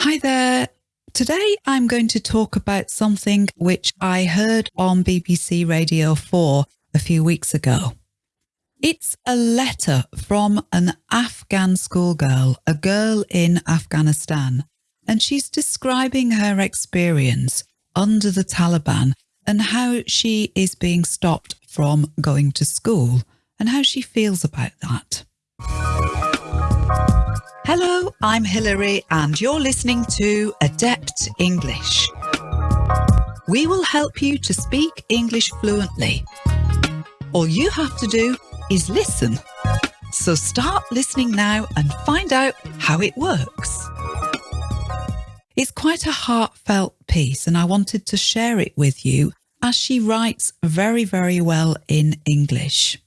Hi there. Today I'm going to talk about something which I heard on BBC Radio 4 a few weeks ago. It's a letter from an Afghan schoolgirl, a girl in Afghanistan, and she's describing her experience under the Taliban and how she is being stopped from going to school and how she feels about that. Hello, I'm Hilary, and you're listening to Adept English. We will help you to speak English fluently. All you have to do is listen. So start listening now and find out how it works. It's quite a heartfelt piece, and I wanted to share it with you as she writes very, very well in English.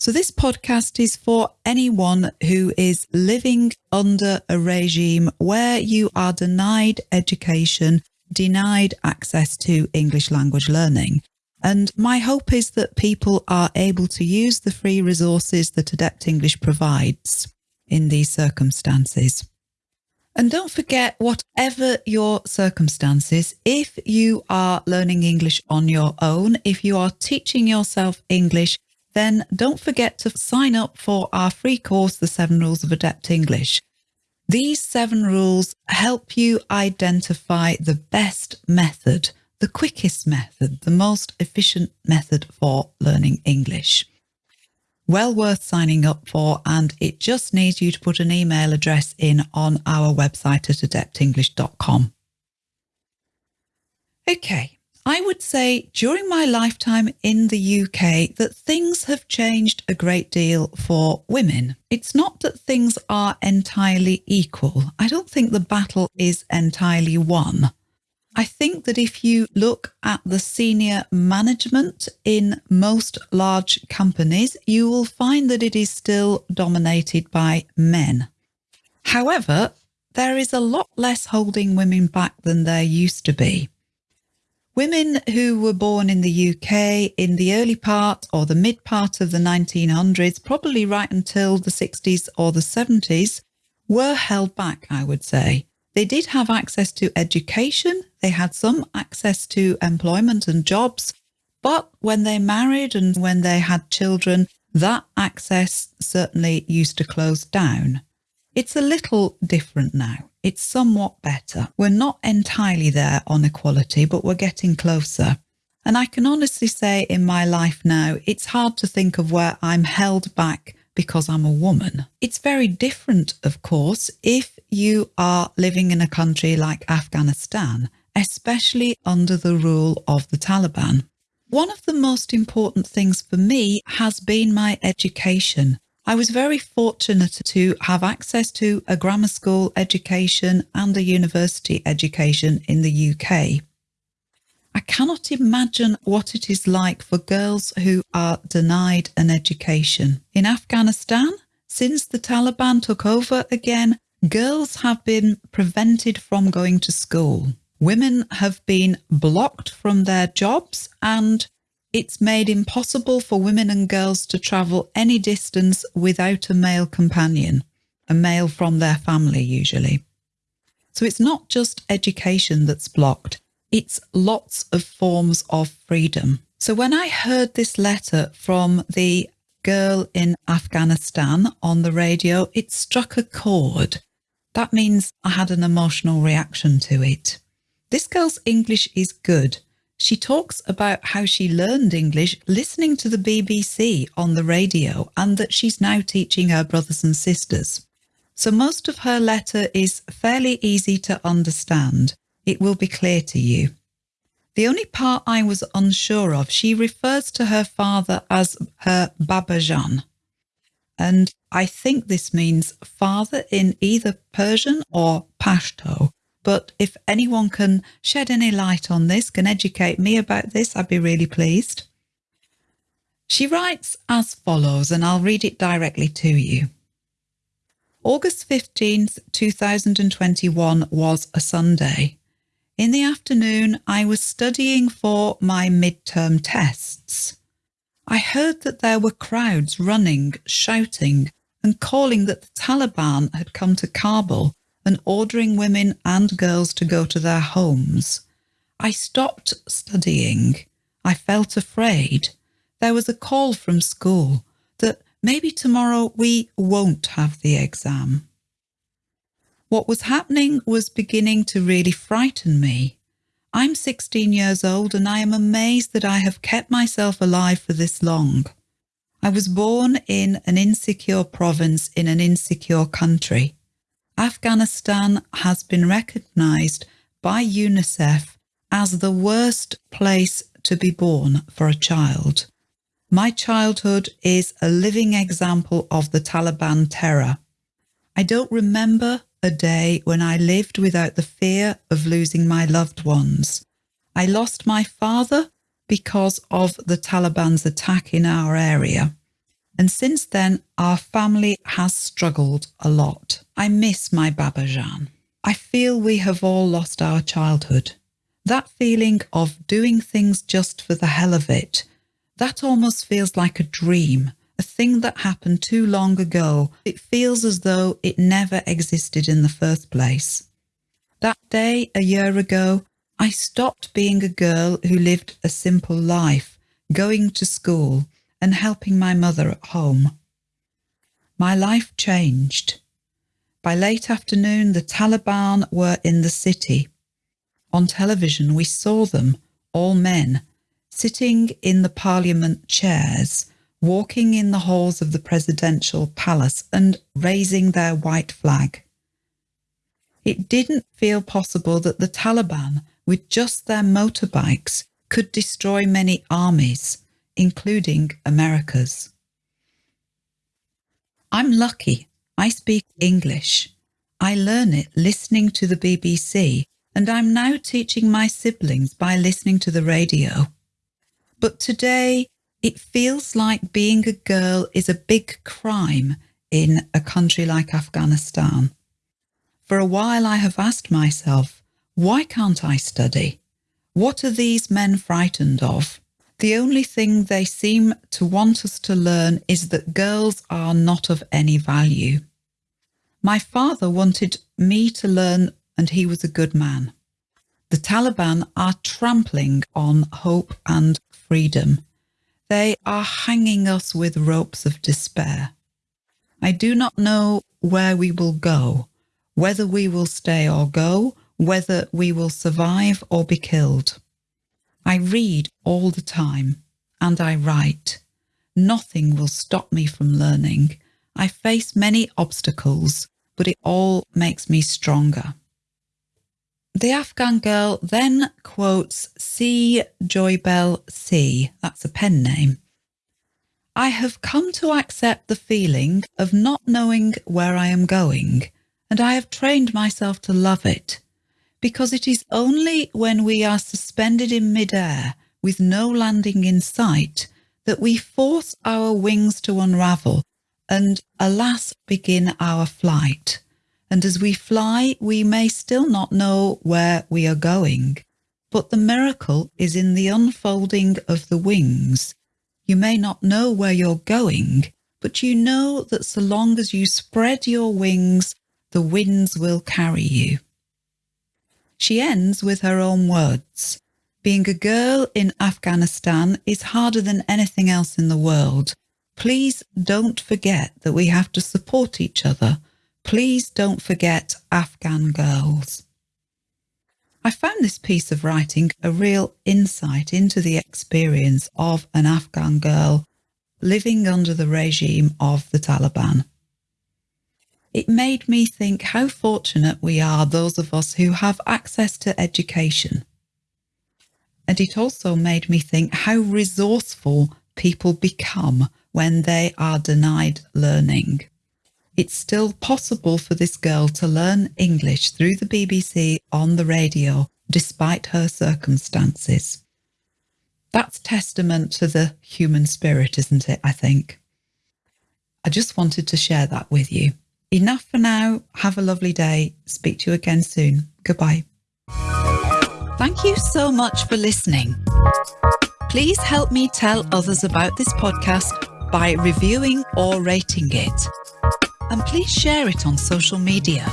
So, this podcast is for anyone who is living under a regime where you are denied education, denied access to English language learning. And my hope is that people are able to use the free resources that Adept English provides in these circumstances. And don't forget, whatever your circumstances, if you are learning English on your own, if you are teaching yourself English, then don't forget to sign up for our free course, The Seven Rules of Adept English. These seven rules help you identify the best method the quickest method, the most efficient method for learning English. Well worth signing up for, and it just needs you to put an email address in on our website at adeptenglish.com. Okay, I would say during my lifetime in the UK that things have changed a great deal for women. It's not that things are entirely equal. I don't think the battle is entirely won. I think that if you look at the senior management in most large companies, you will find that it is still dominated by men. However, there is a lot less holding women back than there used to be. Women who were born in the UK in the early part or the mid part of the 1900s, probably right until the 60s or the 70s, were held back, I would say. They did have access to education, they had some access to employment and jobs, but when they married and when they had children, that access certainly used to close down. It's a little different now. It's somewhat better. We're not entirely there on equality, but we're getting closer. And I can honestly say in my life now, it's hard to think of where I'm held back because I'm a woman. It's very different, of course, if you are living in a country like Afghanistan, especially under the rule of the Taliban. One of the most important things for me has been my education. I was very fortunate to have access to a grammar school education and a university education in the UK. I cannot imagine what it is like for girls who are denied an education. In Afghanistan, since the Taliban took over again, girls have been prevented from going to school. Women have been blocked from their jobs and it's made impossible for women and girls to travel any distance without a male companion, a male from their family usually. So it's not just education that's blocked, it's lots of forms of freedom. So when I heard this letter from the girl in Afghanistan on the radio, it struck a chord. That means I had an emotional reaction to it. This girl's English is good. She talks about how she learned English listening to the BBC on the radio and that she's now teaching her brothers and sisters. So most of her letter is fairly easy to understand it will be clear to you. The only part I was unsure of, she refers to her father as her Babajan. And I think this means father in either Persian or Pashto. But if anyone can shed any light on this, can educate me about this, I'd be really pleased. She writes as follows, and I'll read it directly to you. August 15th, 2021 was a Sunday. In the afternoon, I was studying for my midterm tests. I heard that there were crowds running, shouting, and calling that the Taliban had come to Kabul and ordering women and girls to go to their homes. I stopped studying. I felt afraid. There was a call from school that maybe tomorrow we won't have the exam. What was happening was beginning to really frighten me. I'm 16 years old and I am amazed that I have kept myself alive for this long. I was born in an insecure province in an insecure country. Afghanistan has been recognised by UNICEF as the worst place to be born for a child. My childhood is a living example of the Taliban terror. I don't remember a day when I lived without the fear of losing my loved ones. I lost my father because of the Taliban's attack in our area. And since then, our family has struggled a lot. I miss my Baba Babajan. I feel we have all lost our childhood. That feeling of doing things just for the hell of it, that almost feels like a dream, a thing that happened too long ago. It feels as though it never existed in the first place. That day, a year ago, I stopped being a girl who lived a simple life, going to school and helping my mother at home. My life changed. By late afternoon, the Taliban were in the city. On television, we saw them, all men, sitting in the parliament chairs, walking in the halls of the presidential palace and raising their white flag. It didn't feel possible that the Taliban, with just their motorbikes, could destroy many armies, including America's. I'm lucky. I speak English. I learn it listening to the BBC and I'm now teaching my siblings by listening to the radio. But today, it feels like being a girl is a big crime in a country like Afghanistan. For a while, I have asked myself, why can't I study? What are these men frightened of? The only thing they seem to want us to learn is that girls are not of any value. My father wanted me to learn and he was a good man. The Taliban are trampling on hope and freedom. They are hanging us with ropes of despair. I do not know where we will go, whether we will stay or go, whether we will survive or be killed. I read all the time and I write. Nothing will stop me from learning. I face many obstacles, but it all makes me stronger. The Afghan girl then quotes C. Joybell C. That's a pen name. I have come to accept the feeling of not knowing where I am going, and I have trained myself to love it, because it is only when we are suspended in midair with no landing in sight that we force our wings to unravel and, alas, begin our flight and as we fly, we may still not know where we are going. But the miracle is in the unfolding of the wings. You may not know where you're going, but you know that so long as you spread your wings, the winds will carry you. She ends with her own words. Being a girl in Afghanistan is harder than anything else in the world. Please don't forget that we have to support each other Please don't forget Afghan girls. I found this piece of writing a real insight into the experience of an Afghan girl living under the regime of the Taliban. It made me think how fortunate we are, those of us who have access to education. And it also made me think how resourceful people become when they are denied learning it's still possible for this girl to learn English through the BBC on the radio, despite her circumstances. That's testament to the human spirit, isn't it? I think. I just wanted to share that with you. Enough for now. Have a lovely day. Speak to you again soon. Goodbye. Thank you so much for listening. Please help me tell others about this podcast by reviewing or rating it and please share it on social media.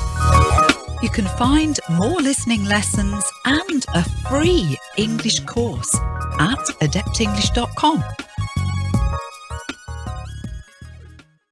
You can find more listening lessons and a free English course at adeptenglish.com.